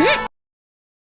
え